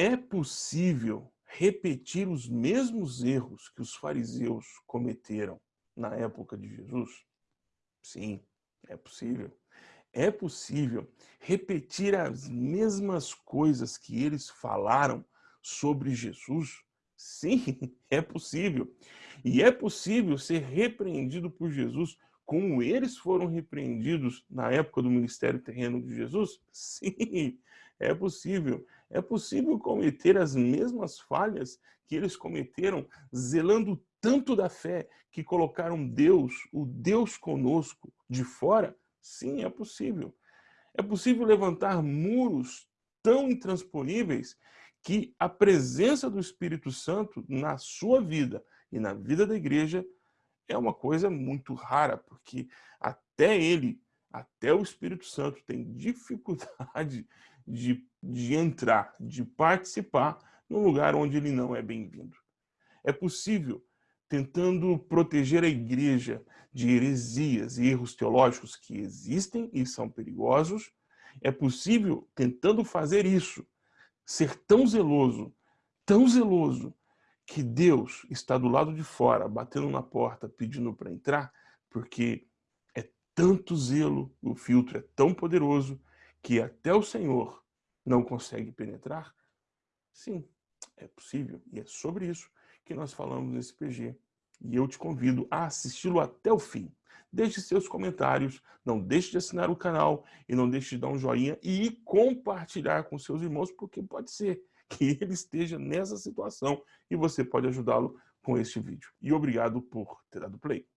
É possível repetir os mesmos erros que os fariseus cometeram na época de Jesus? Sim, é possível. É possível repetir as mesmas coisas que eles falaram sobre Jesus? Sim, é possível. E é possível ser repreendido por Jesus como eles foram repreendidos na época do ministério terreno de Jesus? Sim, é possível. É possível cometer as mesmas falhas que eles cometeram, zelando tanto da fé que colocaram Deus, o Deus conosco, de fora? Sim, é possível. É possível levantar muros tão intransponíveis que a presença do Espírito Santo na sua vida e na vida da igreja é uma coisa muito rara, porque até ele, até o Espírito Santo tem dificuldade de, de entrar, de participar num lugar onde ele não é bem-vindo. É possível, tentando proteger a igreja de heresias e erros teológicos que existem e são perigosos, é possível, tentando fazer isso, ser tão zeloso, tão zeloso, que Deus está do lado de fora, batendo na porta, pedindo para entrar, porque é tanto zelo, o filtro é tão poderoso, que até o Senhor não consegue penetrar? Sim, é possível. E é sobre isso que nós falamos nesse PG. E eu te convido a assisti-lo até o fim. Deixe seus comentários, não deixe de assinar o canal e não deixe de dar um joinha e compartilhar com seus irmãos, porque pode ser que ele esteja nessa situação e você pode ajudá-lo com este vídeo. E obrigado por ter dado play.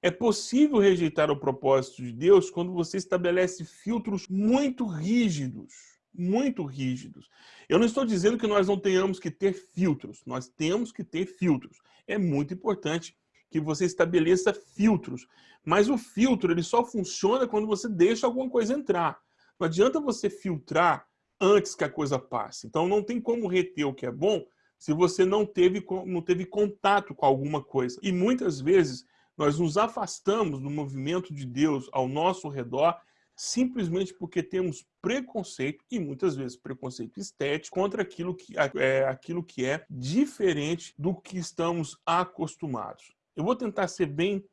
É possível rejeitar o propósito de Deus quando você estabelece filtros muito rígidos, muito rígidos. Eu não estou dizendo que nós não tenhamos que ter filtros, nós temos que ter filtros. É muito importante que você estabeleça filtros, mas o filtro ele só funciona quando você deixa alguma coisa entrar. Não adianta você filtrar antes que a coisa passe. Então não tem como reter o que é bom se você não teve, não teve contato com alguma coisa. E muitas vezes nós nos afastamos do movimento de Deus ao nosso redor simplesmente porque temos preconceito, e muitas vezes preconceito estético, contra aquilo que é, aquilo que é diferente do que estamos acostumados. Eu vou tentar ser bem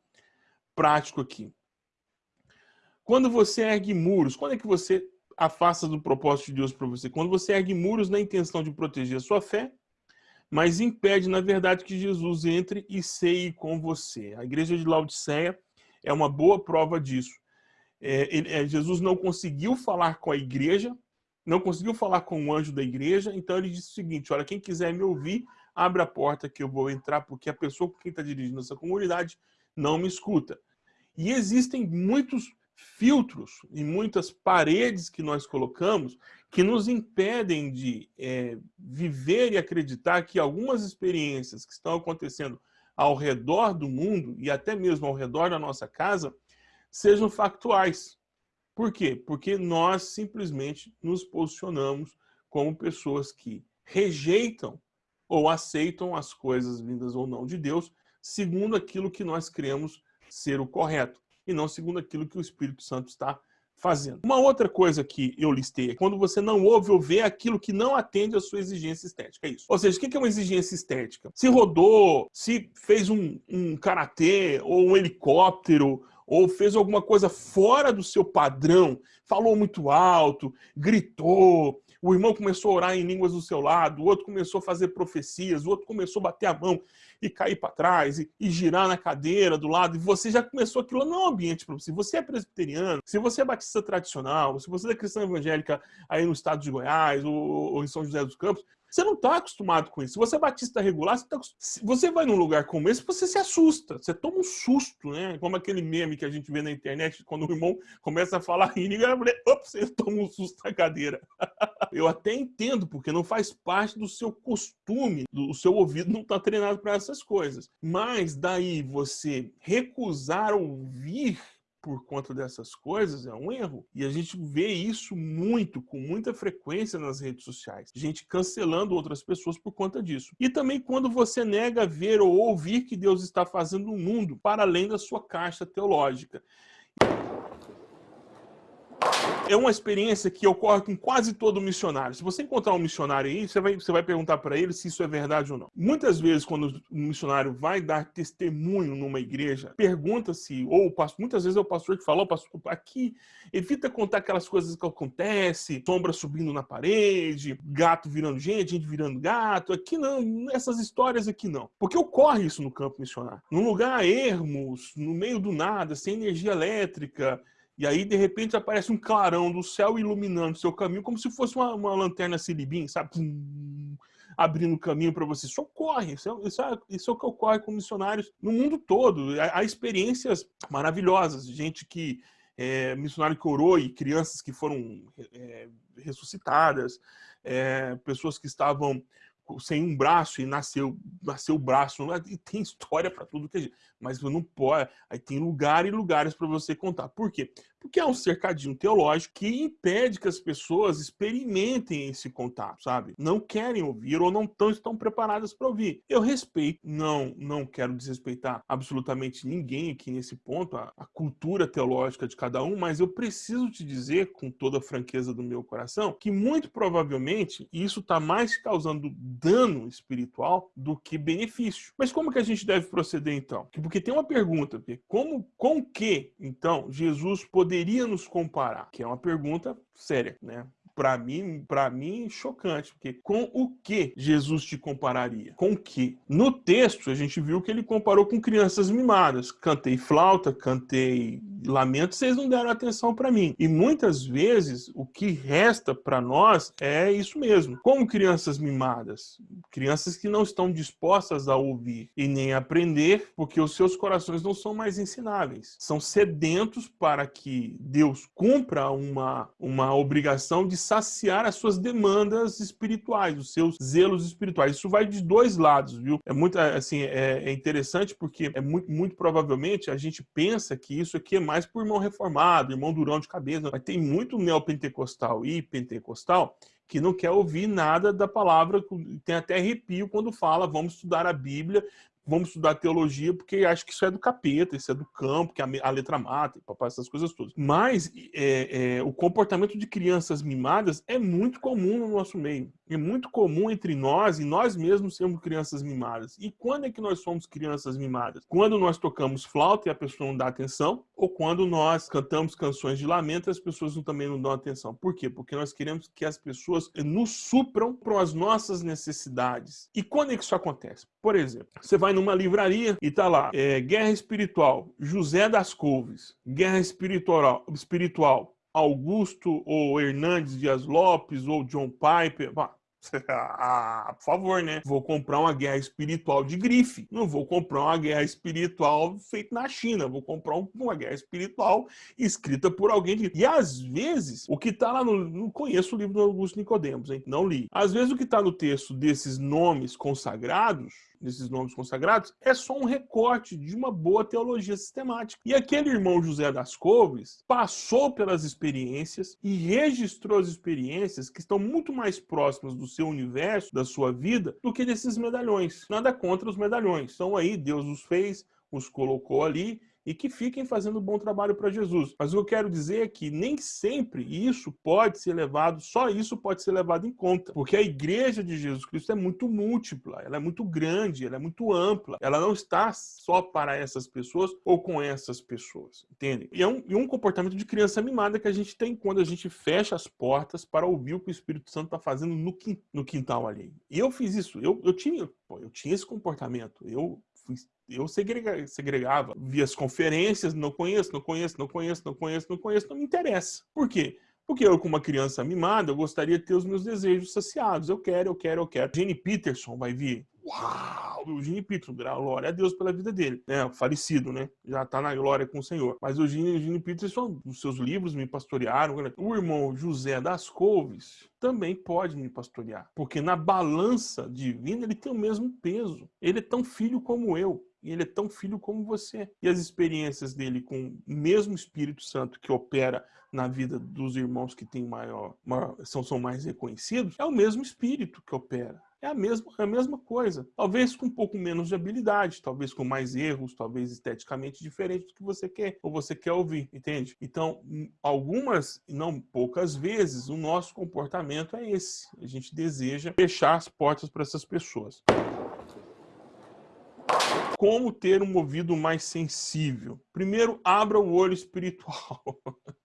prático aqui. Quando você ergue muros, quando é que você afasta do propósito de Deus para você? Quando você ergue muros na intenção de proteger a sua fé, mas impede, na verdade, que Jesus entre e ceie com você. A igreja de Laodiceia é uma boa prova disso. É, ele, é, Jesus não conseguiu falar com a igreja, não conseguiu falar com o anjo da igreja, então ele disse o seguinte, olha, quem quiser me ouvir, abre a porta que eu vou entrar, porque a pessoa quem está dirigindo essa comunidade não me escuta. E existem muitos filtros e muitas paredes que nós colocamos que nos impedem de é, viver e acreditar que algumas experiências que estão acontecendo ao redor do mundo e até mesmo ao redor da nossa casa sejam factuais. Por quê? Porque nós simplesmente nos posicionamos como pessoas que rejeitam ou aceitam as coisas vindas ou não de Deus segundo aquilo que nós cremos ser o correto e não segundo aquilo que o Espírito Santo está fazendo. Uma outra coisa que eu listei é quando você não ouve ou vê aquilo que não atende à sua exigência estética. É isso. Ou seja, o que é uma exigência estética? Se rodou, se fez um, um karatê ou um helicóptero ou fez alguma coisa fora do seu padrão, falou muito alto, gritou, o irmão começou a orar em línguas do seu lado, o outro começou a fazer profecias, o outro começou a bater a mão e cair para trás e, e, girar na cadeira do lado, e você já começou aquilo não é um ambiente para você. Você é presbiteriano, se você é batista tradicional, se você é cristã evangélica aí no estado de Goiás ou, ou em São José dos Campos, você não está acostumado com isso. Se você é batista regular, você, tá... você vai num lugar como esse, você se assusta. Você toma um susto, né? Como aquele meme que a gente vê na internet, quando o irmão começa a falar em língua, eu falei, ops, você toma um susto na cadeira. eu até entendo, porque não faz parte do seu costume, o seu ouvido não está treinado para essas coisas. Mas daí você recusar ouvir por conta dessas coisas é um erro. E a gente vê isso muito, com muita frequência nas redes sociais. Gente cancelando outras pessoas por conta disso. E também quando você nega ver ou ouvir que Deus está fazendo no mundo para além da sua caixa teológica. É uma experiência que ocorre com quase todo missionário. Se você encontrar um missionário aí, você vai, você vai perguntar para ele se isso é verdade ou não. Muitas vezes, quando o missionário vai dar testemunho numa igreja, pergunta-se, ou muitas vezes é o pastor que fala, oh, pastor, aqui, evita contar aquelas coisas que acontecem, sombra subindo na parede, gato virando gente, gente virando gato. Aqui não, essas histórias aqui não. Porque ocorre isso no campo missionário. Num lugar ermos, no meio do nada, sem energia elétrica, e aí, de repente, aparece um clarão do céu iluminando seu caminho, como se fosse uma, uma lanterna silibim, sabe? abrindo caminho para você. Isso ocorre, isso é, isso, é, isso é o que ocorre com missionários no mundo todo. Há, experiências maravilhosas, gente que é, missionário que orou e crianças que foram é, ressuscitadas, é, pessoas que estavam sem um braço e nasceu nasceu o braço e tem história para tudo que mas não pode aí tem lugar e lugares para você contar por quê porque é um cercadinho teológico que impede que as pessoas experimentem esse contato, sabe? Não querem ouvir ou não tão, estão preparadas para ouvir. Eu respeito, não, não quero desrespeitar absolutamente ninguém aqui nesse ponto, a, a cultura teológica de cada um, mas eu preciso te dizer, com toda a franqueza do meu coração, que muito provavelmente isso está mais causando dano espiritual do que benefício. Mas como que a gente deve proceder então? Porque tem uma pergunta, como, com que, então, Jesus poderia nos comparar? Que é uma pergunta séria, né? para mim, para mim, chocante, porque com o que Jesus te compararia? Com o que? No texto, a gente viu que ele comparou com crianças mimadas. Cantei flauta, cantei lamento, vocês não deram atenção para mim. E muitas vezes o que resta para nós é isso mesmo. Como crianças mimadas, crianças que não estão dispostas a ouvir e nem aprender, porque os seus corações não são mais ensináveis. São sedentos para que Deus cumpra uma, uma obrigação de saciar as suas demandas espirituais, os seus zelos espirituais. Isso vai de dois lados, viu? É muito assim, é, é interessante porque é muito, muito provavelmente a gente pensa que isso aqui é mais por irmão reformado, irmão durão de cabeça, mas tem muito neopentecostal e pentecostal que não quer ouvir nada da palavra, tem até arrepio quando fala, vamos estudar a Bíblia, vamos estudar teologia porque acho que isso é do capeta, isso é do campo, que a, letra mata, papai, essas coisas todas. Mas é, é, o comportamento de crianças mimadas é muito comum no nosso meio. É muito comum entre nós e nós mesmos sermos crianças mimadas. E quando é que nós somos crianças mimadas? Quando nós tocamos flauta e a pessoa não dá atenção, ou quando nós cantamos canções de lamento e as pessoas também não dão atenção. Por quê? Porque nós queremos que as pessoas nos supram para as nossas necessidades. E quando é que isso acontece? Por exemplo, você vai numa livraria e tá lá, é, Guerra Espiritual, José das Couves, Guerra Espiritual, espiritual Augusto ou Hernandes Dias Lopes ou John Piper. Ah, por favor, né? Vou comprar uma guerra espiritual de grife. Não vou comprar uma guerra espiritual feita na China. Vou comprar uma guerra espiritual escrita por alguém. De... E às vezes, o que tá lá no. Não conheço o livro do Augusto Nicodemos, hein? Não li. Às vezes, o que tá no texto desses nomes consagrados desses nomes consagrados, é só um recorte de uma boa teologia sistemática. E aquele irmão José das Couves passou pelas experiências e registrou as experiências que estão muito mais próximas do seu universo, da sua vida, do que desses medalhões. Nada contra os medalhões. São aí, Deus os fez, os colocou ali e que fiquem fazendo bom trabalho para Jesus. Mas o que eu quero dizer é que nem sempre isso pode ser levado, só isso pode ser levado em conta, porque a igreja de Jesus Cristo é muito múltipla, ela é muito grande, ela é muito ampla, ela não está só para essas pessoas ou com essas pessoas, entende? E é um, e um comportamento de criança mimada que a gente tem quando a gente fecha as portas para ouvir o que o Espírito Santo está fazendo no, no quintal ali. E eu fiz isso, eu, eu tinha, pô, eu tinha esse comportamento, eu fui eu segrega, segregava, via as conferências, não conheço, não conheço, não conheço, não conheço, não conheço, não me interessa. Por quê? Porque eu, como uma criança mimada, eu gostaria de ter os meus desejos saciados. Eu quero, eu quero, eu quero. Gene Peterson vai vir. Uau! O Gene Peterson, glória a Deus pela vida dele. né? falecido, né? Já tá na glória com o Senhor. Mas o Gene Peterson, os seus livros me pastorearam. O irmão José das Couves também pode me pastorear. Porque na balança divina ele tem o mesmo peso. Ele é tão filho como eu e ele é tão filho como você. E as experiências dele com o mesmo Espírito Santo que opera na vida dos irmãos que têm maior, maior são, são mais reconhecidos, é o mesmo Espírito que opera. É a mesma, é a mesma coisa. Talvez com um pouco menos de habilidade, talvez com mais erros, talvez esteticamente diferente do que você quer ou você quer ouvir, entende? Então, hum, algumas, e não poucas vezes, o nosso comportamento é esse. A gente deseja fechar as portas para essas pessoas. Como ter um ouvido mais sensível? Primeiro, abra o olho espiritual.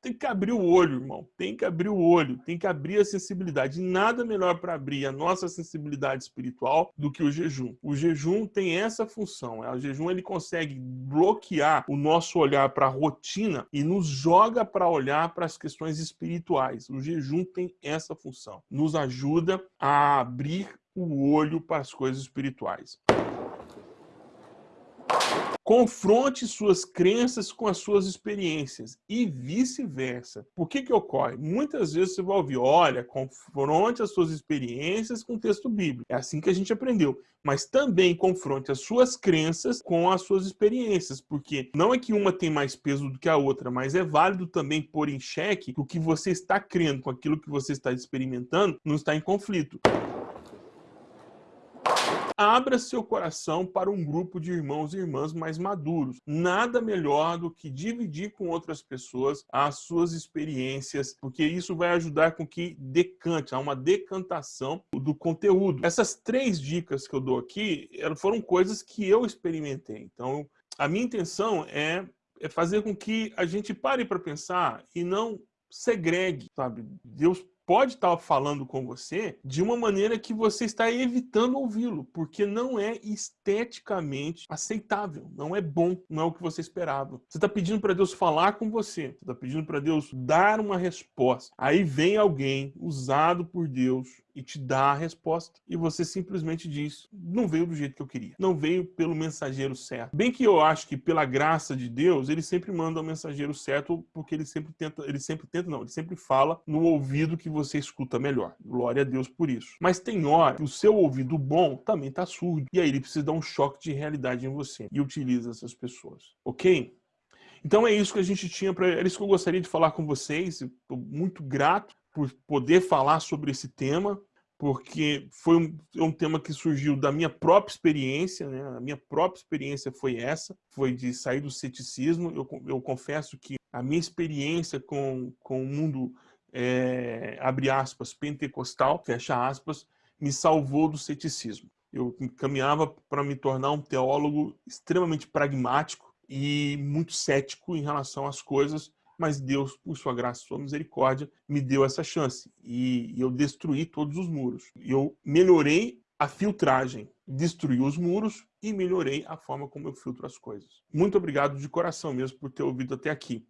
tem que abrir o olho, irmão. Tem que abrir o olho, tem que abrir a sensibilidade. nada melhor para abrir a nossa sensibilidade espiritual do que o jejum. O jejum tem essa função. É, o jejum ele consegue bloquear o nosso olhar para a rotina e nos joga para olhar para as questões espirituais. O jejum tem essa função. Nos ajuda a abrir o olho para as coisas espirituais. Confronte suas crenças com as suas experiências e vice-versa. Por que que ocorre? Muitas vezes você vai ouvir, olha, confronte as suas experiências com o texto bíblico. É assim que a gente aprendeu. Mas também confronte as suas crenças com as suas experiências, porque não é que uma tem mais peso do que a outra, mas é válido também pôr em xeque que o que você está crendo com aquilo que você está experimentando não está em conflito abra seu coração para um grupo de irmãos e irmãs mais maduros. Nada melhor do que dividir com outras pessoas as suas experiências, porque isso vai ajudar com que decante, há uma decantação do conteúdo. Essas três dicas que eu dou aqui foram coisas que eu experimentei. Então, a minha intenção é, é fazer com que a gente pare para pensar e não segregue, sabe? Deus pode estar falando com você de uma maneira que você está evitando ouvi-lo, porque não é esteticamente aceitável, não é bom, não é o que você esperava. Você está pedindo para Deus falar com você, você está pedindo para Deus dar uma resposta. Aí vem alguém usado por Deus e te dá a resposta e você simplesmente diz, não veio do jeito que eu queria, não veio pelo mensageiro certo. Bem que eu acho que pela graça de Deus, ele sempre manda o mensageiro certo porque ele sempre tenta, ele sempre tenta não, ele sempre fala no ouvido que você escuta melhor. Glória a Deus por isso. Mas tem hora que o seu ouvido bom também está surdo e aí ele precisa dar um choque de realidade em você e utiliza essas pessoas, ok? Então é isso que a gente tinha para. É isso que eu gostaria de falar com vocês. Estou muito grato por poder falar sobre esse tema, porque foi um, é um, tema que surgiu da minha própria experiência, né? A minha própria experiência foi essa, foi de sair do ceticismo. Eu, eu confesso que a minha experiência com, com o mundo, é, abre aspas, pentecostal, fecha aspas, me salvou do ceticismo. Eu caminhava para me tornar um teólogo extremamente pragmático e muito cético em relação às coisas, mas Deus, por sua graça e sua misericórdia, me deu essa chance. E eu destruí todos os muros. Eu melhorei a filtragem, destruí os muros e melhorei a forma como eu filtro as coisas. Muito obrigado de coração mesmo por ter ouvido até aqui.